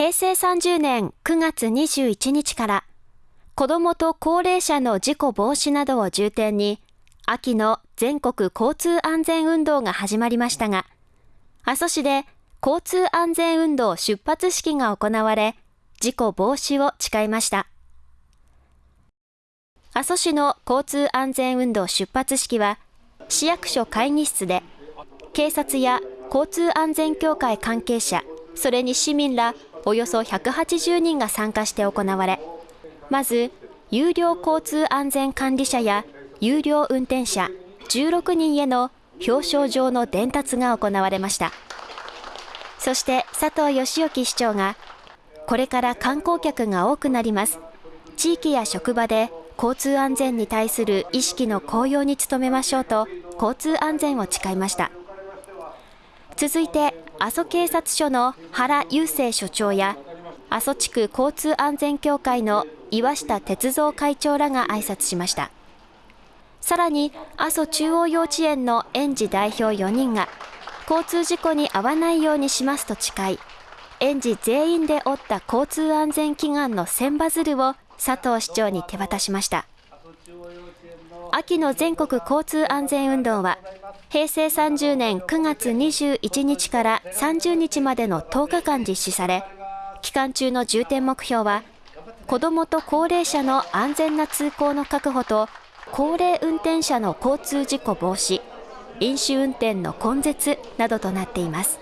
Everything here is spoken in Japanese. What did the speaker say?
平成30年9月21日から子どもと高齢者の事故防止などを重点に秋の全国交通安全運動が始まりましたが阿蘇市で交通安全運動出発式が行われ事故防止を誓いました。阿蘇市の交通安全運動出発式は市役所会議室で警察や交通安全協会関係者それに市民らおよそ180人が参加して行われ、まず、有料交通安全管理者や有料運転者16人への表彰状の伝達が行われました。そして佐藤義興市長が、これから観光客が多くなります。地域や職場で交通安全に対する意識の向上に努めましょうと、交通安全を誓いました。続いて阿蘇警察署の原雄生署長や阿蘇地区交通安全協会の岩下哲三会長らが挨拶しました。さらに阿蘇中央幼稚園の園児代表4人が交通事故に遭わないようにしますと誓い園児全員で折った交通安全祈願の千羽鶴を佐藤市長に手渡しました。秋の全国交通安全運動は平成30年9月21日から30日までの10日間実施され期間中の重点目標は子どもと高齢者の安全な通行の確保と高齢運転者の交通事故防止飲酒運転の根絶などとなっています。